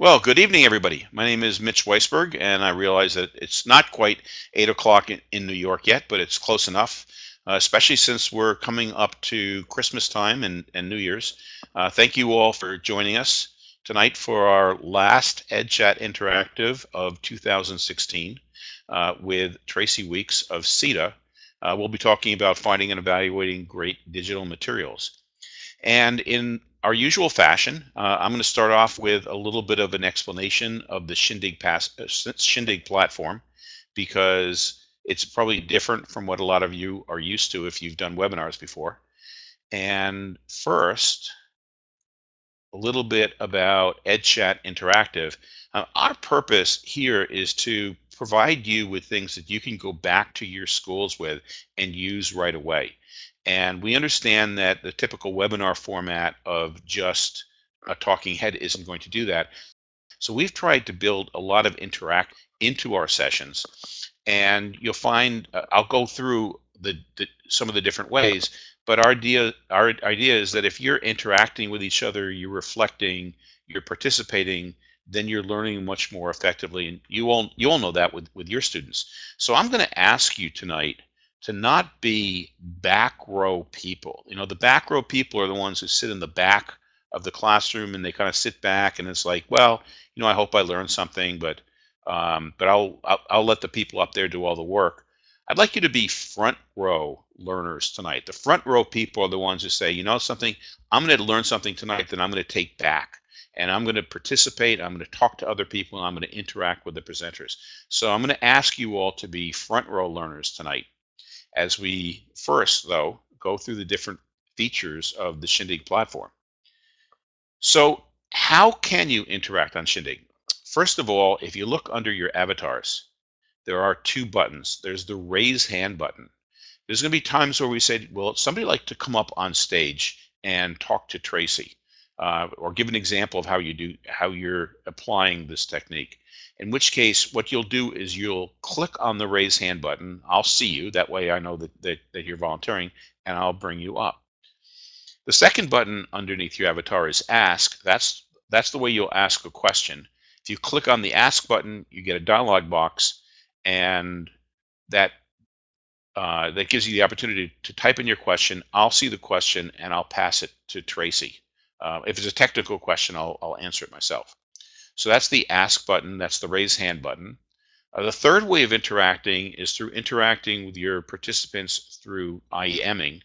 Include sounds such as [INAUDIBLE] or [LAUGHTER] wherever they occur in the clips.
Well, good evening, everybody. My name is Mitch Weisburgh, and I realize that it's not quite 8 o'clock in, New York yet, but it's close enough, uh, especially since we're coming up to Christmas time and, and New Year's. Uh, thank you all for joining us tonight for our last EdChat Interactive of 2016 uh, with Tracy Weeks of SETDA. Uh, we'll be talking about finding and evaluating great digital materials. And in our usual fashion, uh, I'm going to start off with a little bit of an explanation of the Shindig, pass, uh, Shindig platform because it's probably different from what a lot of you are used to if you've done webinars before. And first, a little bit about EdChat Interactive. Uh, our purpose here is to provide you with things that you can go back to your schools with and use right away. And we understand that the typical webinar format of just a talking head isn't going to do that. So we've tried to build a lot of interact into our sessions. And you'll find, uh, I'll go through the, the, some of the different ways, but our idea, our idea is that if you're interacting with each other, you're reflecting, you're participating, then you're learning much more effectively. And you all, you all know that with, with your students. So I'm going to ask you tonight to not be back row people. You know, the back row people are the ones who sit in the back of the classroom and they kind of sit back and it's like, well, you know, I hope I learned something, but um, but I'll, I'll I'll let the people up there do all the work. I'd like you to be front row learners tonight. The front row people are the ones who say, you know something, I'm going to learn something tonight that I'm going to take back and I'm going to participate. I'm going to talk to other people. And I'm going to interact with the presenters. So I'm going to ask you all to be front row learners tonight as we first, though, go through the different features of the Shindig platform. So how can you interact on Shindig? First of all, if you look under your avatars, there are two buttons. There's the raise hand button. There's going to be times where we say, well, somebody like to come up on stage and talk to Tracy uh, or give an example of how you do how you're applying this technique. In which case, what you'll do is you'll click on the raise hand button. I'll see you. That way I know that, that, that you're volunteering and I'll bring you up. The second button underneath your avatar is ask. That's, that's the way you'll ask a question. If you click on the ask button, you get a dialog box and that uh, that gives you the opportunity to type in your question. I'll see the question and I'll pass it to Tracy. Uh, if it's a technical question, I'll, I'll answer it myself. So that's the ask button, that's the raise hand button. Uh, the third way of interacting is through interacting with your participants through IEMing.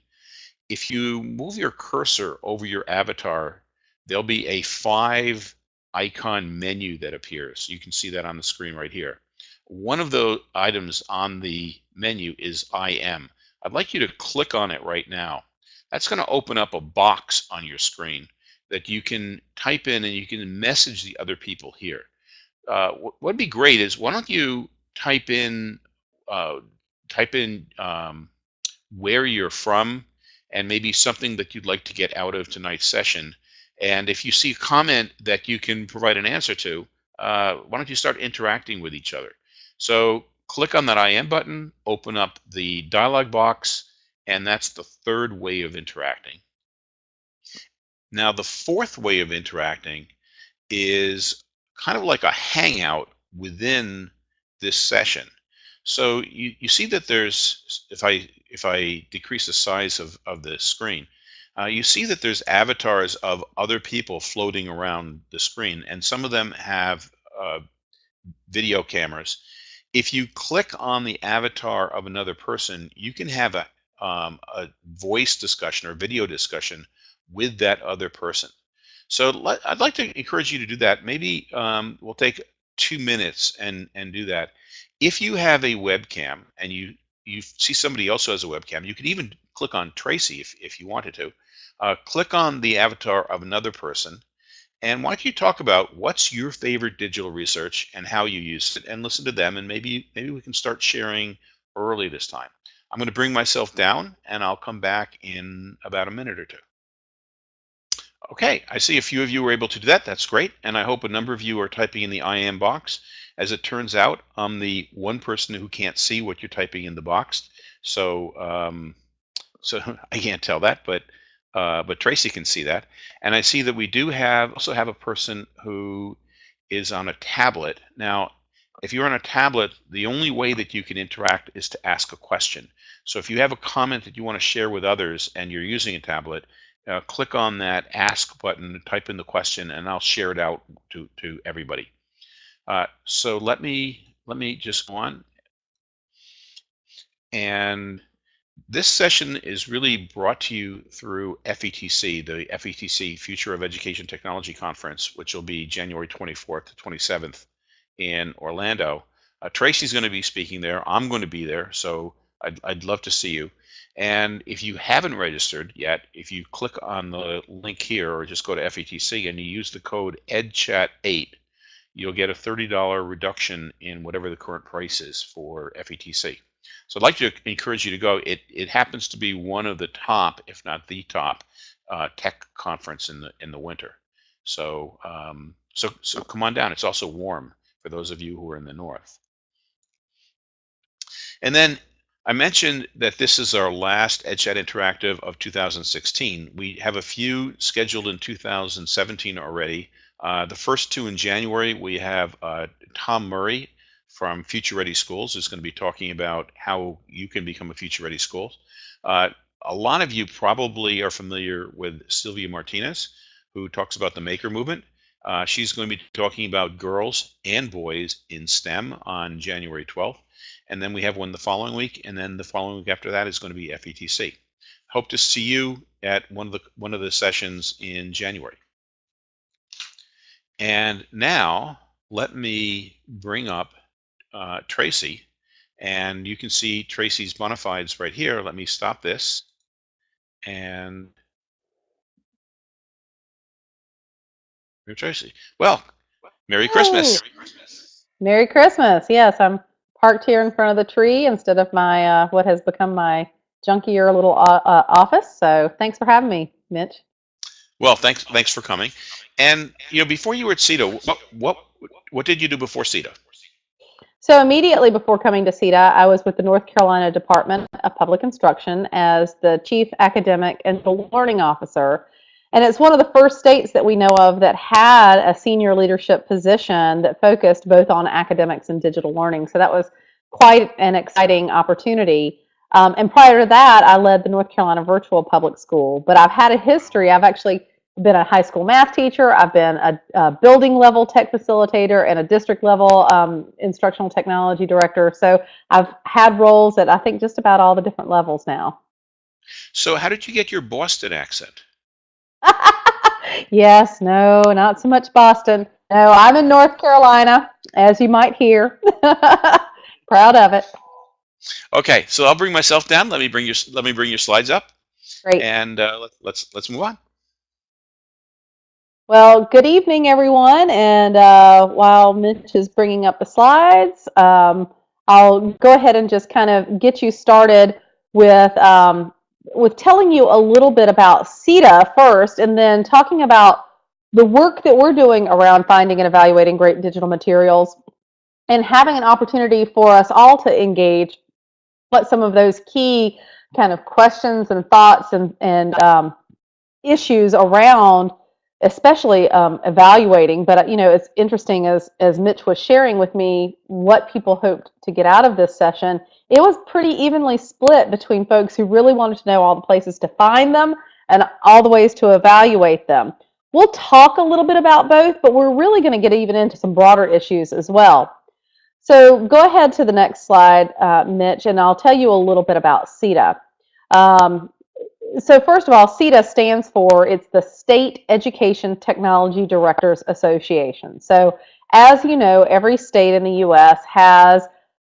If you move your cursor over your avatar, there'll be a five icon menu that appears. You can see that on the screen right here. One of the items on the menu is IM. I'd like you to click on it right now. That's going to open up a box on your screen that you can type in and you can message the other people here. Uh, what would be great is why don't you type in uh, type in um, where you're from and maybe something that you'd like to get out of tonight's session. And if you see a comment that you can provide an answer to, uh, why don't you start interacting with each other? So click on that IM button, open up the dialog box, and that's the third way of interacting. Now, the fourth way of interacting is kind of like a hangout within this session. So you, you see that there's, if I if I decrease the size of, of the screen, uh, you see that there's avatars of other people floating around the screen, and some of them have uh, video cameras. If you click on the avatar of another person, you can have a, um, a voice discussion or video discussion with that other person. So let, I'd like to encourage you to do that. Maybe um, we'll take two minutes and, and do that. If you have a webcam and you, you see somebody else who has a webcam, you could even click on Tracy if, if you wanted to. Uh, click on the avatar of another person and why don't you talk about what's your favorite digital research and how you use it and listen to them and maybe maybe we can start sharing early this time. I'm going to bring myself down and I'll come back in about a minute or two. Okay, I see a few of you were able to do that. That's great. And I hope a number of you are typing in the IM box. As it turns out, I'm the one person who can't see what you're typing in the box. So, um, so [LAUGHS] I can't tell that, but uh, but Tracy can see that. And I see that we do have also have a person who is on a tablet. Now, if you're on a tablet, the only way that you can interact is to ask a question. So if you have a comment that you want to share with others and you're using a tablet, uh, click on that ask button, type in the question, and I'll share it out to, to everybody. Uh, so let me let me just go on. And this session is really brought to you through FETC, the FETC Future of Education Technology Conference, which will be January 24th to 27th in Orlando. Uh, Tracy's going to be speaking there. I'm going to be there, so I'd, I'd love to see you. And if you haven't registered yet, if you click on the link here or just go to FETC and you use the code EDCHAT8, you'll get a $30 reduction in whatever the current price is for FETC. So I'd like to encourage you to go. It, it happens to be one of the top, if not the top, uh, tech conference in the in the winter. So um, so so come on down. It's also warm for those of you who are in the north. And then I mentioned that this is our last EdChat Interactive of 2016. We have a few scheduled in 2017 already. Uh, the first two in January, we have uh, Tom Murray from Future Ready Schools who's going to be talking about how you can become a Future Ready School. Uh, a lot of you probably are familiar with Sylvia Martinez, who talks about the maker movement. Uh, she's going to be talking about girls and boys in STEM on January 12th. And then we have one the following week, and then the following week after that is going to be FETC. Hope to see you at one of the one of the sessions in January. And now let me bring up uh, Tracy, and you can see Tracy's bona fides right here. Let me stop this and Tracy. Well, Merry Christmas. Merry Christmas. Yes, I'm parked here in front of the tree instead of my uh, what has become my junkier little uh, uh, office. So thanks for having me, Mitch. Well, thanks thanks for coming. And you know, before you were at SETDA, what what what did you do before SETDA? So immediately before coming to SETDA, I was with the North Carolina Department of Public Instruction as the Chief Academic and the Learning Officer. And it's one of the first states that we know of that had a senior leadership position that focused both on academics and digital learning. So that was quite an exciting opportunity. Um, and prior to that, I led the North Carolina Virtual Public School. But I've had a history. I've actually been a high school math teacher. I've been a, a building level tech facilitator and a district level um, instructional technology director. So I've had roles at I think just about all the different levels now. So how did you get your Boston accent? [LAUGHS] yes, no, not so much Boston. No, I'm in North Carolina, as you might hear. [LAUGHS] Proud of it. Okay, so I'll bring myself down. Let me bring your let me bring your slides up. Great. And uh, let, let's let's move on. Well, good evening, everyone. And uh, while Mitch is bringing up the slides, um, I'll go ahead and just kind of get you started with um, with telling you a little bit about SETDA first, and then talking about the work that we're doing around finding and evaluating great digital materials, and having an opportunity for us all to engage what some of those key kind of questions and thoughts and and um, issues around especially um, evaluating. But you know, it's interesting as as Mitch was sharing with me what people hoped to get out of this session. It was pretty evenly split between folks who really wanted to know all the places to find them and all the ways to evaluate them. We'll talk a little bit about both, but we're really going to get even into some broader issues as well. So go ahead to the next slide, uh, Mitch, and I'll tell you a little bit about SETDA. Um, so first of all, SETDA stands for, it's the State Education Technology Directors Association. So as you know, every state in the U.S. has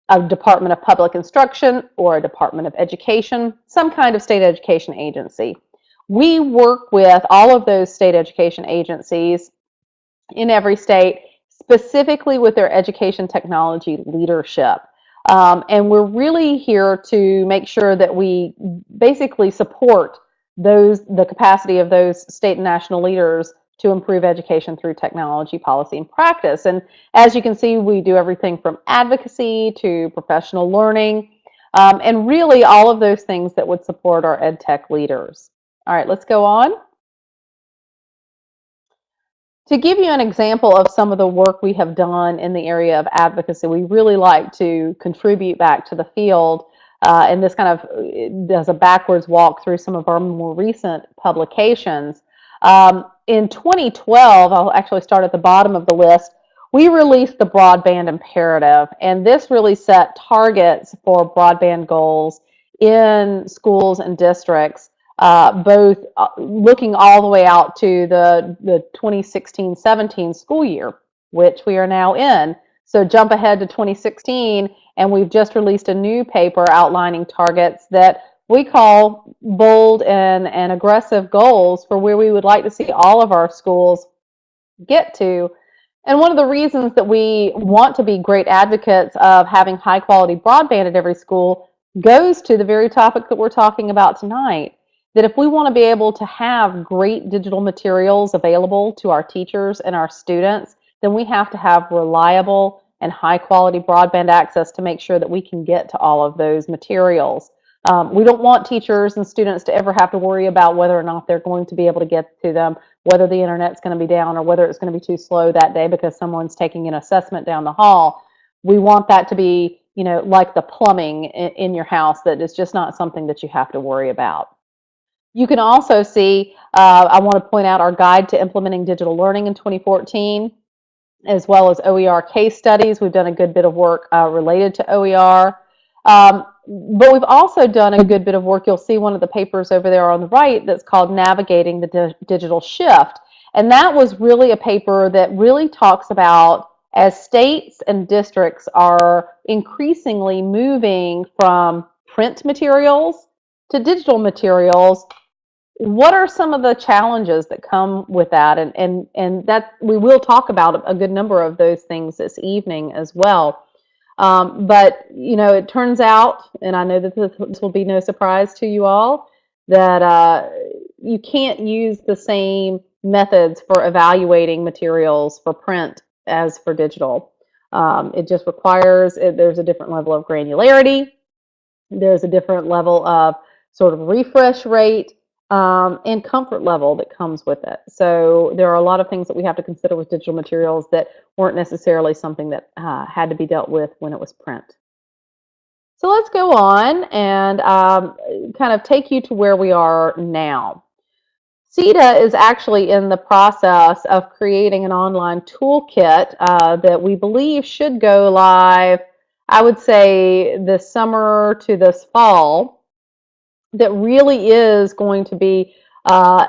a Department of Public Instruction or a Department of Education, some kind of state education agency. We work with all of those state education agencies in every state, specifically with their education technology leadership. Um, and we're really here to make sure that we basically support those the capacity of those state and national leaders to improve education through technology, policy, and practice. And as you can see, we do everything from advocacy to professional learning, um, and really all of those things that would support our ed tech leaders. All right, let's go on. to give you an example of some of the work we have done in the area of advocacy, we really like to contribute back to the field. Uh, and this kind of does a backwards walk through some of our more recent publications. Um, in 2012, I'll actually start at the bottom of the list, we released the broadband imperative, and this really set targets for broadband goals in schools and districts uh, both uh, looking all the way out to the, the 2016-17 school year, which we are now in. So jump ahead to 2016, and we've just released a new paper outlining targets that we call bold and, and aggressive goals for where we would like to see all of our schools get to. And one of the reasons that we want to be great advocates of having high quality broadband at every school goes to the very topic that we're talking about tonight that if we want to be able to have great digital materials available to our teachers and our students, then we have to have reliable and high quality broadband access to make sure that we can get to all of those materials. Um, we don't want teachers and students to ever have to worry about whether or not they're going to be able to get to them, whether the internet's going to be down or whether it's going to be too slow that day because someone's taking an assessment down the hall. We want that to be, you know, like the plumbing in, in your house that is just not something that you have to worry about. You can also see, uh, I want to point out our guide to implementing digital learning in 2014, as well as OER case studies. We've done a good bit of work uh, related to OER. Um, but we've also done a good bit of work. You'll see one of the papers over there on the right that's called Navigating the Di Digital Shift. And that was really a paper that really talks about as states and districts are increasingly moving from print materials to digital materials, what are some of the challenges that come with that and and and that we will talk about a good number of those things this evening as well um, but you know it turns out and i know that this will be no surprise to you all that uh, you can't use the same methods for evaluating materials for print as for digital. Um, it just requires it, there's a different level of granularity. There's a different level of sort of refresh rate um, and comfort level that comes with it. So there are a lot of things that we have to consider with digital materials that weren't necessarily something that uh, had to be dealt with when it was print. So let's go on and um, kind of take you to where we are now. SETDA is actually in the process of creating an online toolkit uh, that we believe should go live, I would say this summer to this fall that really is going to be uh,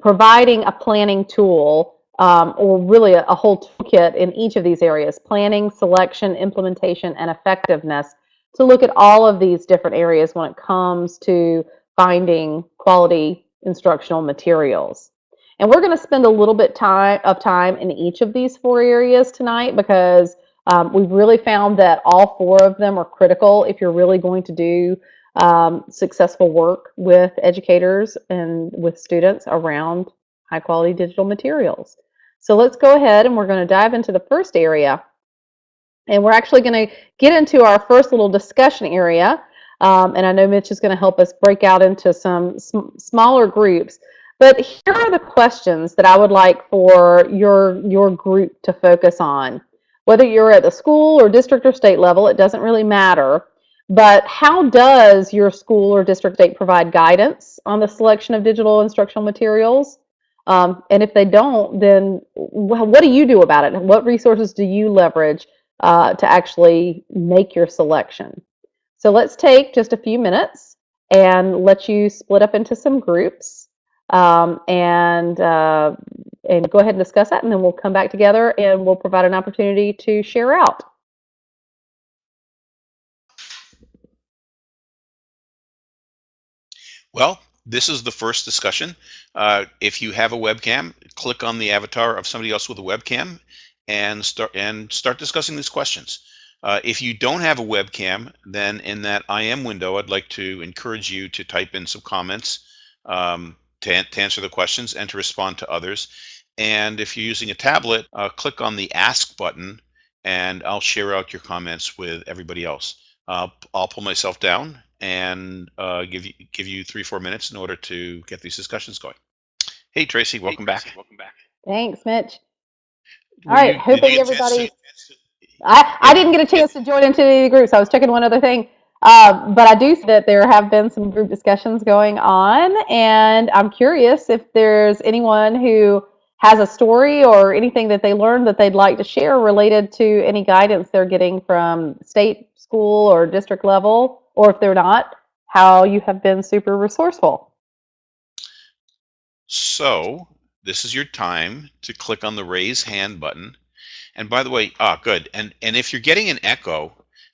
providing a planning tool um, or really a, a, whole toolkit in each of these areas, planning, selection, implementation, and effectiveness to look at all of these different areas when it comes to finding quality instructional materials. And we're going to spend a little bit time of time in each of these four areas tonight because um, we've really found that all four of them are critical if you're really going to do um, successful work with educators and with students around high quality digital materials. So let's go ahead and we're going to dive into the first area. And we're actually going to get into our first little discussion area. Um, and I know Mitch is going to help us break out into some sm smaller groups. But here are the questions that I would like for your, your group to focus on. Whether you're at the school or district or state level, it doesn't really matter. But how does your school or district state provide guidance on the selection of digital instructional materials? Um, and if they don't, then what do you do about it? What resources do you leverage uh, to actually make your selection? So let's take just a few minutes and let you split up into some groups um, and uh, and go ahead and discuss that, and then we'll come back together and we'll provide an opportunity to share out. Well, this is the first discussion. Uh, if you have a webcam, click on the avatar of somebody else with a webcam and start and start discussing these questions. Uh, if you don't have a webcam, then in that IM window, I'd like to encourage you to type in some comments um, to, to, answer the questions and to respond to others. And if you're using a tablet, uh, click on the Ask button and I'll share out your comments with everybody else. I'll pull myself down and uh, give you give you three four minutes in order to get these discussions going. Hey Tracy, welcome hey, Tracy, back. Welcome back. Thanks, Mitch. All Were right, you, did hopefully you get a chance everybody. I, I didn't get a chance to join into any of the groups. I was checking one other thing. Uh, but I do see that there have been some group discussions going on, and I'm curious if there's anyone who has a story or anything that they learned that they'd like to share related to any guidance they're getting from state, school, or district level, or if they're not, how you have been super resourceful. So this is your time to click on the raise hand button. And by the way, ah, good. And and if you're getting an echo,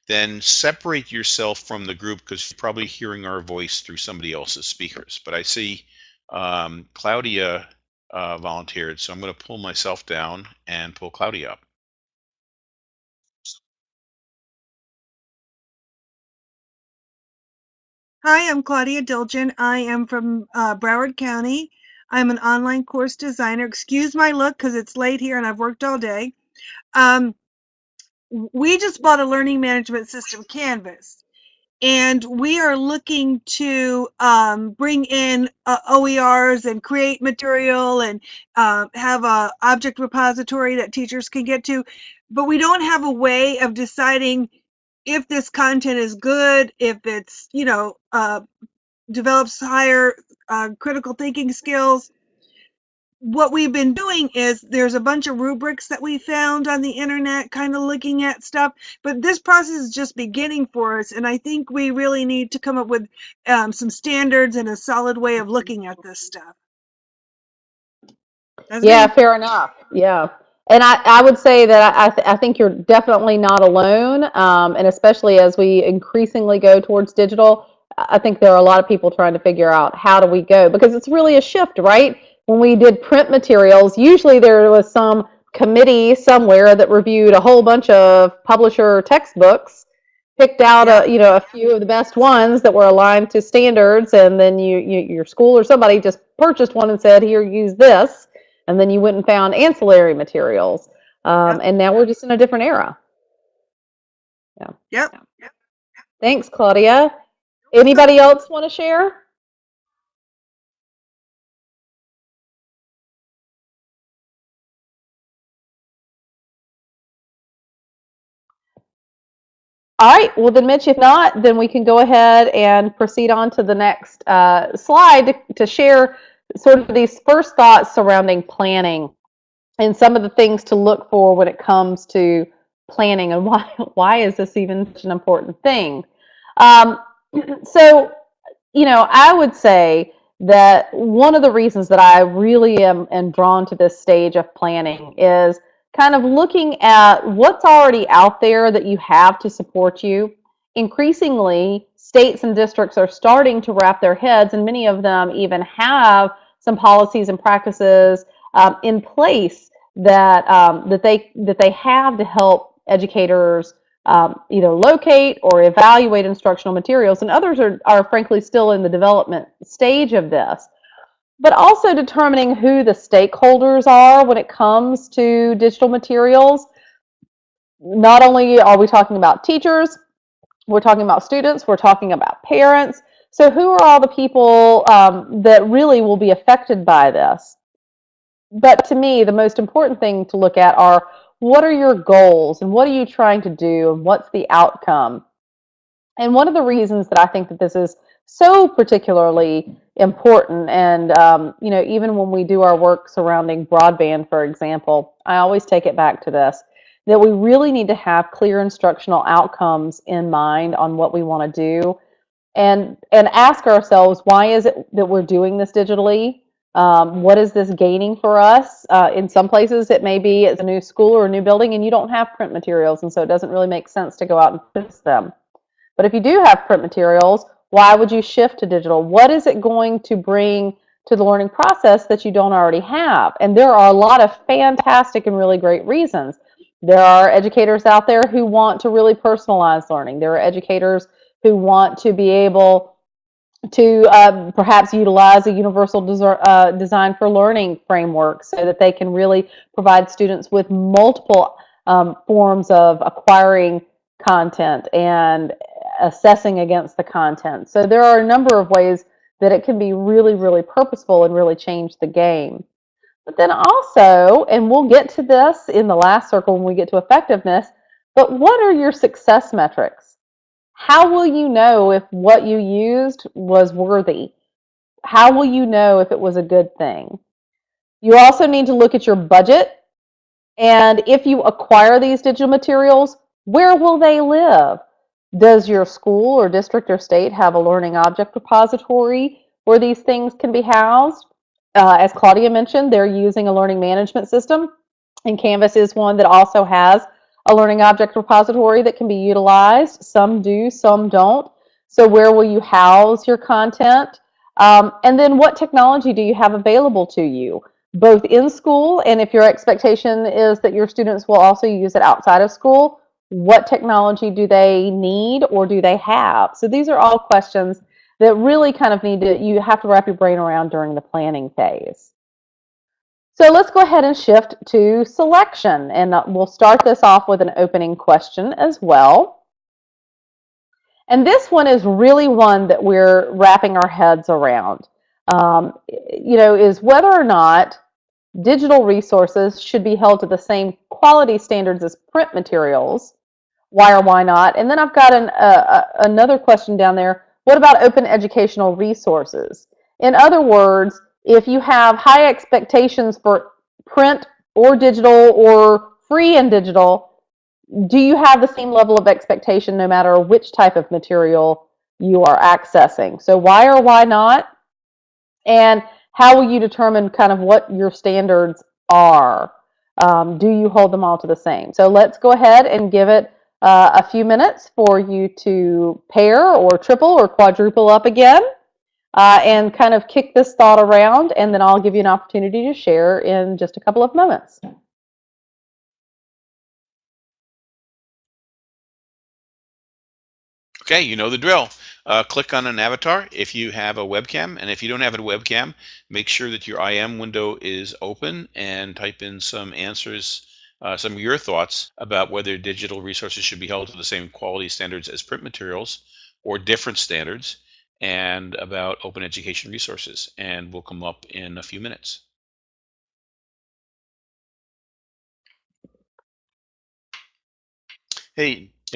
then separate yourself from the group because you're probably hearing our voice through somebody else's speakers. But I see um, Claudia uh, volunteered, so I'm going to pull myself down and pull Claudia up. Hi, I'm Claudia Dilgen. I am from uh, Broward County. I'm an online course designer. Excuse my look because it's late here and I've worked all day. Um, we just bought a learning management system, Canvas, and we are looking to um, bring in uh, OERs and create material and uh, have a object repository that teachers can get to. But we don't have a way of deciding if this content is good, if it's, you know, uh, develops higher uh, critical thinking skills. What we've been doing is there's a bunch of rubrics that we found on the internet, kind of looking at stuff, but this process is just beginning for us. And I think we really need to come up with um, some standards and a solid way of looking at this stuff. That's Yeah, fair enough. Yeah. And I, I would say that I, I, th- I think you're definitely not alone. Um, and especially as we increasingly go towards digital, I I think there are a lot of people trying to figure out how do we go because it's really a shift, right? When we did print materials, usually there was some committee somewhere that reviewed a whole bunch of publisher textbooks, picked out a you know a few of the best ones that were aligned to standards, and then you, you your school or somebody just purchased one and said, "Here, use this." And then you went and found ancillary materials. Um, Yep. and now we're just in a different era. Yep. Thanks, Claudia. Anybody else want to share? All right, well then, Mitch, if not, then we can go ahead and proceed on to the next uh, slide to, to share sort of these first thoughts surrounding planning and some of the things to look for when it comes to planning and [LAUGHS] why why is this even such an important thing? Um, [CLEARS THROAT] so you know i would say that one of the reasons that i really am, am drawn to this stage of planning is kind of looking at what's already out there that you have to support you. Increasingly states and districts are starting to wrap their heads and many of them even have some policies and practices um, in place that um, that they that they have to help educators um, either locate or evaluate instructional materials, and others are are frankly still in the development stage of this. But also determining who the stakeholders are when it comes to digital materials. Not only are we talking about teachers, we're talking about students, we're talking about parents. So, who are all the people um, that really will be affected by this? but to me, the most important thing to look at are what are your goals and what are you trying to do and what's the outcome? And one of the reasons that I think that this is so particularly important, and um, you know, even when we do our work surrounding broadband, for example, I always take it back to this that we really need to have clear instructional outcomes in mind on what we want to do and and ask ourselves why is it that we're doing this digitally um, what is this gaining for us? Uh, in some places, it may be it's a new school or a new building, and you don't have print materials, and so it doesn't really make sense to go out and purchase them. But if you do have print materials, why would you shift to digital? What is it going to bring to the learning process that you don't already have? And there are a lot of fantastic and really great reasons. There are educators out there who want to really personalize learning. There are educators who want to be able to uh, perhaps utilize a universal uh, design for learning framework so that they can really provide students with multiple um, forms of acquiring content and assessing against the content. So there are a number of ways that it can be really, really purposeful and really change the game. But then also, and we'll get to this in the last circle when we get to effectiveness, but what are your success metrics? How will you know if what you used was worthy? How will you know if it was a good thing? You also need to look at your budget. And if you acquire these digital materials, where will they live? Does your school or district or state have a learning object repository where these things can be housed? Uh, as Claudia mentioned, they're using a learning management system, and Canvas is one that also has a learning object repository that can be utilized. Some do, some don't. So where will you house your content? Um, and then what technology do you have available to you, both in school and if your expectation is that your students will also use it outside of school, what technology do they need or do they have? So these are all questions that really kind of need to, you have to wrap your brain around during the planning phase. So let's go ahead and shift to selection. And we'll start this off with an opening question as well. And this one is really one that we're wrapping our heads around. Um, you know, is whether or not digital resources should be held to the same quality standards as print materials. Why or why not? And then I've got an, uh, another question down there. What about open educational resources? In other words, if you have high expectations for print or digital or free and digital, do you have the same level of expectation no matter which type of material you are accessing? So why or why not? And how will you determine kind of what your standards are? Um, do you hold them all to the same? So let's go ahead and give it uh, a few minutes for you to pair or triple or quadruple up again uh, and kind of kick this thought around, and then I'll give you an opportunity to share in just a couple of moments. Okay, you know the drill. Uh, click on an avatar if you have a webcam, and if you don't have a webcam, make sure that your IM window is open and type in some answers, uh, some of your thoughts about whether digital resources should be held to the same quality standards as print materials or different standards and about open education resources, and will come up in a few minutes. Hey,